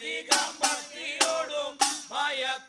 അധികം ഭക്തിയോടും ഭയക്കും